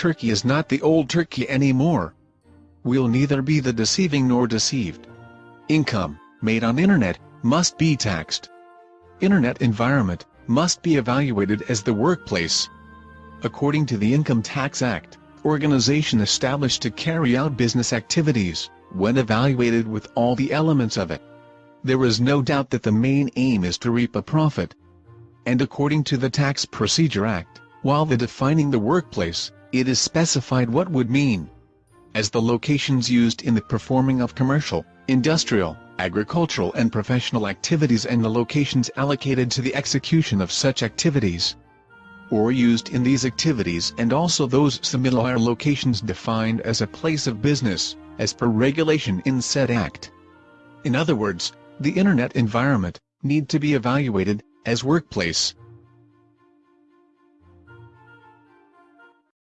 Turkey is not the old Turkey anymore. We'll neither be the deceiving nor deceived. Income, made on internet, must be taxed. Internet environment, must be evaluated as the workplace. According to the Income Tax Act, organization established to carry out business activities, when evaluated with all the elements of it. There is no doubt that the main aim is to reap a profit. And according to the Tax Procedure Act, while the defining the workplace, it is specified what would mean as the locations used in the performing of commercial, industrial, agricultural and professional activities and the locations allocated to the execution of such activities or used in these activities and also those similar locations defined as a place of business, as per regulation in said act. In other words, the internet environment, need to be evaluated, as workplace,